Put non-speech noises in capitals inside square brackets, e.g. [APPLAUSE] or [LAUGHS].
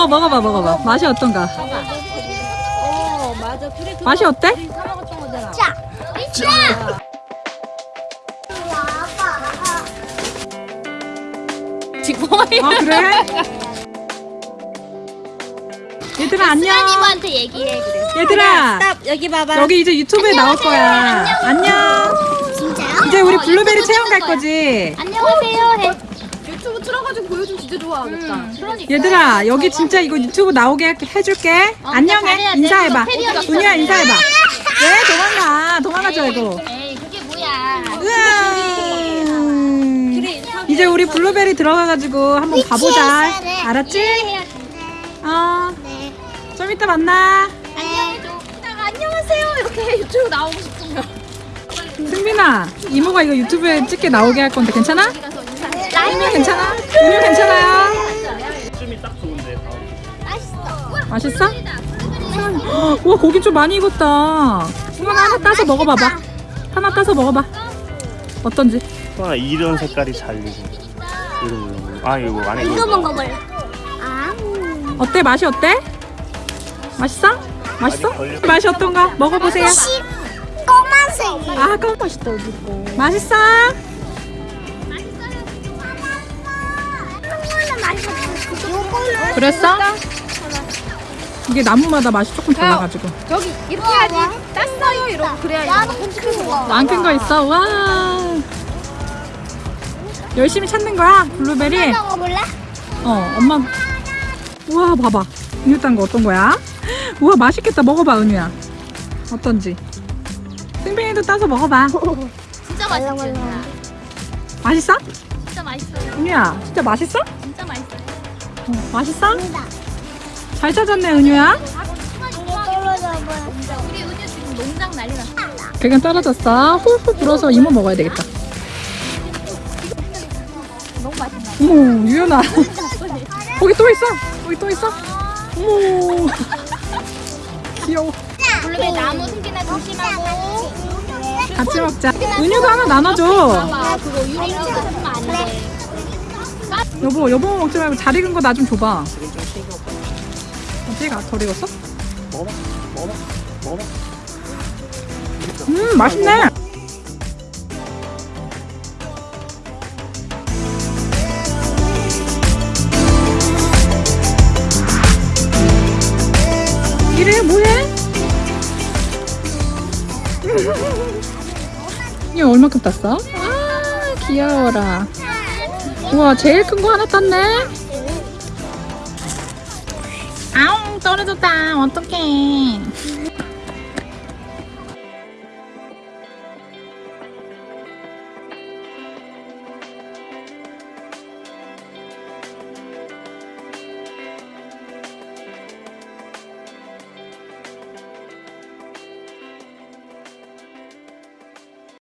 어 먹어봐 먹어봐 맛이 어떤가 어 맞아 그래 맛이 어때? 거잖아 자. 지퍼이 아 그래? 얘들아 안녕 수연이모한테 얘기해 그래. 얘들아 스탑 여기 봐봐 여기 이제 유튜브에 나올 거야 안녕 진짜요? 이제 우리 어, 블루베리 체험 갈. 거지 안녕하세요. 해. 유튜브 틀어가지고 보여주면 진짜 좋아하겠다 그러니까. 얘들아 여기 진짜 이거 유튜브 나오게 할- 해줄게 어, 안녕해. 인사해봐 은유야 있었는데. 인사해봐 [LAUGHS] 왜 도망가 도망가지 말고 에이 그게 뭐야? 으아. 이제 우리 블루베리 들어가가지고 한번 가보자 돼. 알았지? 어, 네. 좀 이따 만나 안녕해줘. 안녕하세요 이렇게 유튜브 나오고 싶으면 승빈아 이모가 이거 유튜브에 찍게 나오게 할 건데 괜찮아? 은유 괜찮아? 은유 괜찮아요? 춤이 딱 좋은데. 맛있어. 맛있어? 와 고기 좀 많이 익었다 승빈아 하나 따서 먹어봐봐 하나 따서 먹어봐 어떤지 와 이런 색깔이 잘 익은. 이런 거. 아 이거 안에 이거 먹어볼래? 아. 어때 맛이 어때? 맛있어? 맛있어? 맛이 어떤가? 먹어보세요 씨. 검은색이. 아 그럼 맛있다 맛있어? 그랬어? 이게 나무마다 맛이 조금 달라가지고 저기 이렇게 해야지 땄어요 이러고 그래야 나는 큰 거. 안큰 거 있어? 와 열심히 찾는 거야 블루베리 먹어볼래? 어 엄마 우와 봐봐 은유 딴거 어떤 거야? 우와 맛있겠다 먹어봐 은유야 어떤지 승빈이도 따서 먹어봐 [LAUGHS] 진짜 맛있어. 맛있어? 진짜 맛있어. 은유야 진짜 맛있어? 진짜 맛있어. 어, 맛있어? 잘 찾았네 은유야. 우리 은유 지금 농장 난리 났어. 배가 떨어졌어. 훌훌 불어서 이모 먹어야 되겠다. 너무 맛있나? 어머 유연아. [LAUGHS] 거기 또 있어. 거기 또 있어. 어머. 귀여워. 블루베리 나무 숨기나 조심하고. 같이 먹자. 은유도 하나 나눠줘. 아 그거 같으면 안 돼. 여보 여보 먹지 말고 잘 익은 거 나 좀 줘봐 어디가 덜 익었어? 먹어봐. 먹어봐. 먹어봐. 음 맛있네 이래 뭐해? [LAUGHS] 이게 얼마큼 땄어? 아 귀여워라 우와 제일 큰 거 하나 땄네. 아웅 떨어졌다. 어떡해